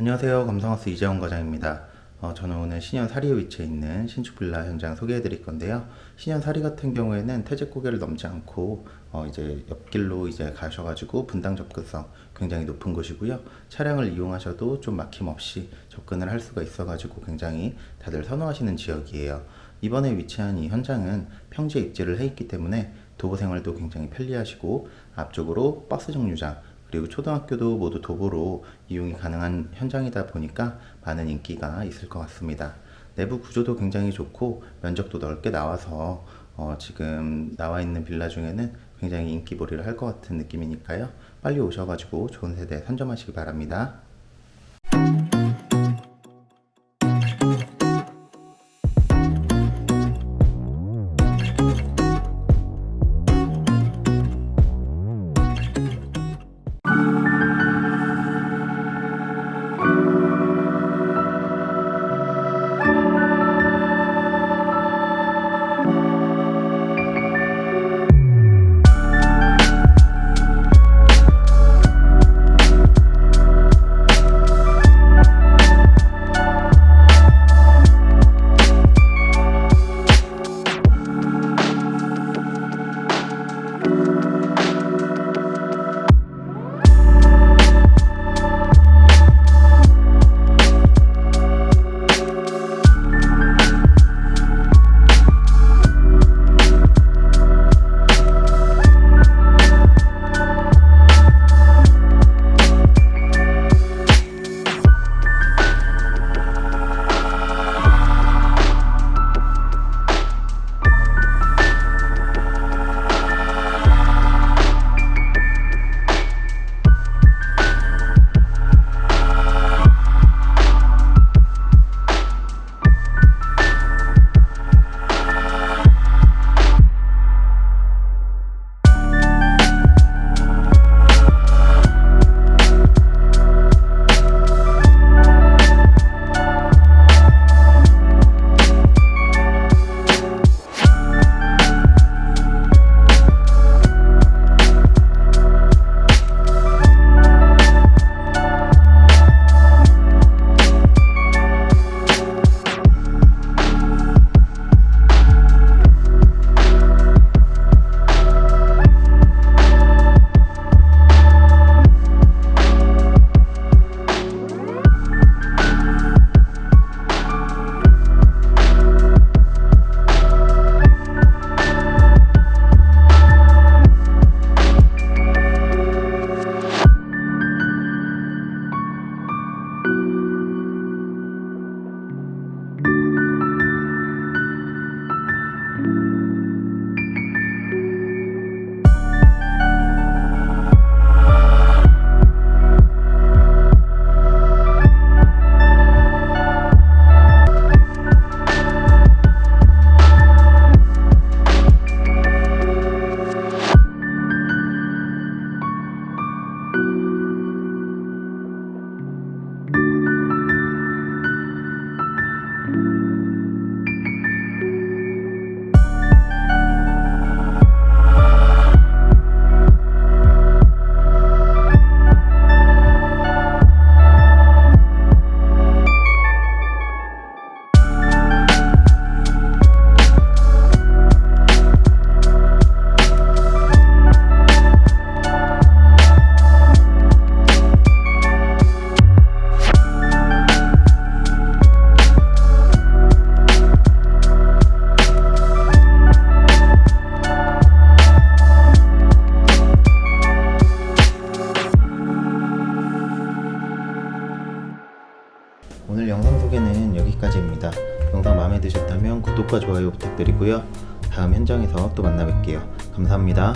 안녕하세요. 감성하우스 이재원 과장입니다. 어, 저는 오늘 신현 사리에 위치해 있는 신축 빌라 현장 소개해 드릴 건데요. 신현 사리 같은 경우에는 태제 고개를 넘지 않고 어, 이제 옆길로 이제 가셔가지고 분당 접근성 굉장히 높은 곳이고요. 차량을 이용하셔도 좀 막힘없이 접근을 할 수가 있어 가지고 굉장히 다들 선호하시는 지역이에요. 이번에 위치한 이 현장은 평지에 입지를 해 있기 때문에 도보 생활도 굉장히 편리하시고 앞쪽으로 버스 정류장 그리고 초등학교도 모두 도보로 이용이 가능한 현장이다 보니까 많은 인기가 있을 것 같습니다. 내부 구조도 굉장히 좋고 면적도 넓게 나와서 어, 지금 나와 있는 빌라 중에는 굉장히 인기몰이를 할 것 같은 느낌이니까요. 빨리 오셔가지고 좋은 세대 선점하시기 바랍니다. 영상 마음에 드셨다면 구독과 좋아요 부탁드리고요. 다음 현장에서 또 만나 뵐게요. 감사합니다.